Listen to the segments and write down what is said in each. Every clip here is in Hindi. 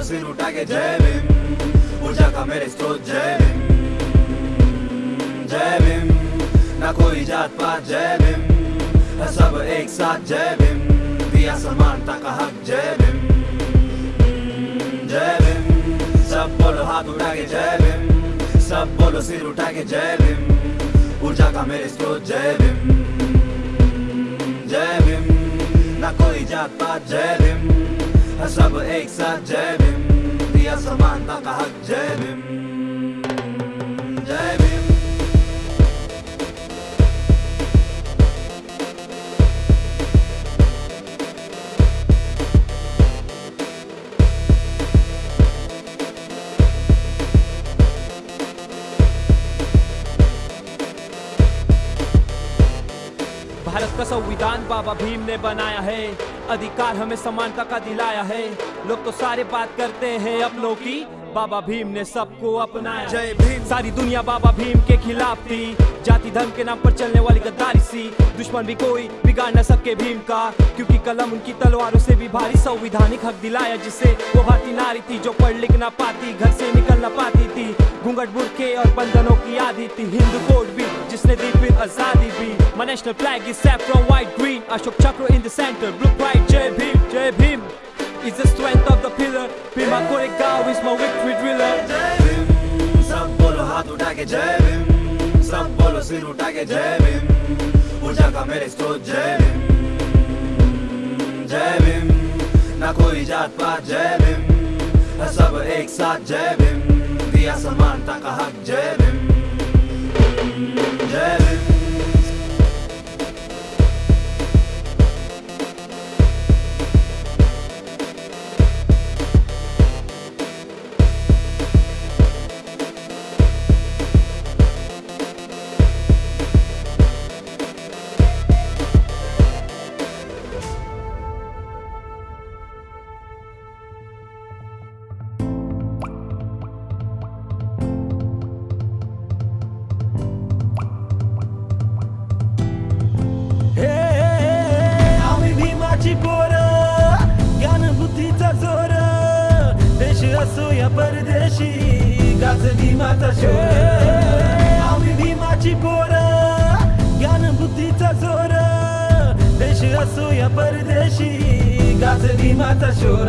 सिर उठा के जय भीम। ऊर्जा का मेरे स्रोत जय भीम। जय भीम, ना कोई जात पात जय भीम। सब एक साथ जय भीम। दिया समानता का हक जय भीम। जय भीम, सब बोलो हाथ उठा के जय भीम। सब बोलो सिर उठा के जय भीम। ऊर्जा का मेरे स्रोत जय भीम। जय भीम, ना कोई जात पात जय भीम। सब एक साथ जय भीम, दिया समानता का हक जय भीम। भारत का संविधान बाबा भीम ने बनाया है। अधिकार हमें समानता का दिलाया है। लोग तो सारे बात करते हैं अपनों की। बाबा भीम ने सबको अपनाया। जय भीम। सारी दुनिया बाबा भीम के खिलाफ थी। जाति धर्म के नाम पर चलने वाली गद्दारी सी। दुश्मन भी कोई बिगाड़ न सके भीम का। क्योंकि कलम उनकी तलवारों से भी भारी संविधानिक हक दिलाया, जिसे वो भारतीय नारी थी जो पढ़ लिख ना पाती, घर से निकल ना पाती थी। घूंघट बुरके और बंधनों की आदि थी। हिंदू कोड भी, जिसने दी फिर आज़ादी भी। My national flag is saffron, white, green, Ashok Chakra in the center Jai Bhim Jai Bhim is the strength of the pillar. Bhima Koregaon is my victory driller. जय भीम, सब बोलो हाथ उठा के जय भीम। सब बोलो सिर उठा के जय भीम। ऊर्जा का मेरे स्रोत, जय भीम। जय भीम, ना कोई जात पात, जय भीम। सब एक साथ, जय भीम। दिया समानता का हक, जय भीम। देश असो या परदेशी गाज भीमाचा शोर आम्ही भीमाची पोर ज्ञान बुद्धीचा जोर. देश असो या परदेशी गाज भीमाचा शोर.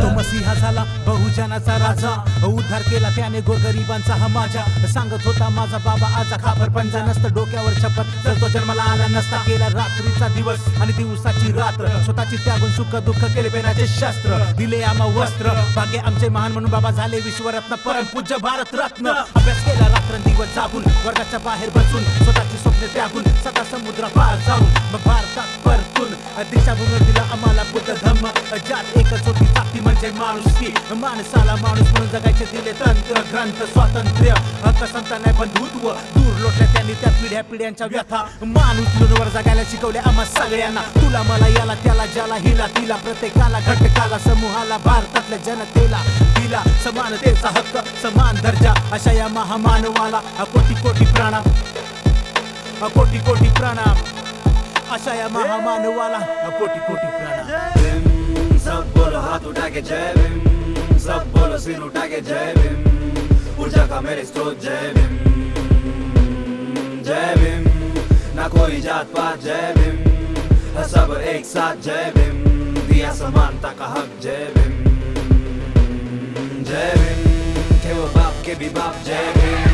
तो मसीहा झाला बहुजनाचा राजा. उद्धार केला त्याने गोरगरिबांचा हा माझ्या. सांगत होता माझा बाबा आजा खापर पंजा नसतं डोक्यावर छप्पर तर तो जन्माला आला नसता केला रात्रीचा दिवस आणि दिवसाची रात्र. स्वतःची त्यागून सुख दुःख केले पेनाचे शस्त्र. दिले आम्हा वस्त्र. भाग्य आमचे महान म्हणून बाबा झाले विश्वरत्न. परम पूज्य भारत रत्न अभ्यास केला रात्रंदिवस जागून वर्गाच्या बाहेर बसून स्वतःची स्वप्न त्यागून सदा समुद्रा पार जाऊन मग भारतात परतून दिशाभूमी दिला आम्हाला बुद्ध धम्म जात एकच होती जाती म्हणजे माणुसकी माणसाला माणूस म्हणून जगायचे दिले तंत्र ग्रंथ स्वातंत्र्य. हक्क संता नाही बंधुत्व दूर लोटल्या त्यांनी त्या पिढ्या पिढ्यांच्या व्यथा. माणूस वर जगायला शिकवले आम्हा सगळ्यांना. तुला मला याला त्याला ज्याला हिला तिला प्रत्येकाला घटकाला समूहाला भारतातल्या जनतेला. दिला समानतेचा हक्क, समान दर्जा, अशा या महामानवाला कोटी कोटी प्रणाम कोटी कोटी प्रणाम अशा या महामानवाला कोटी कोटी भीम सब बोलो हाथ उठा के जय भीम सब बोलो सिर उठा के जय भीम ऊर्जा का मेरे स्रोत जय भीम जय भीम, ना कोई जात पात, जय भीम, सब एक साथ, जय भीम, दिया समानता का हक, जय भीम वो बाप के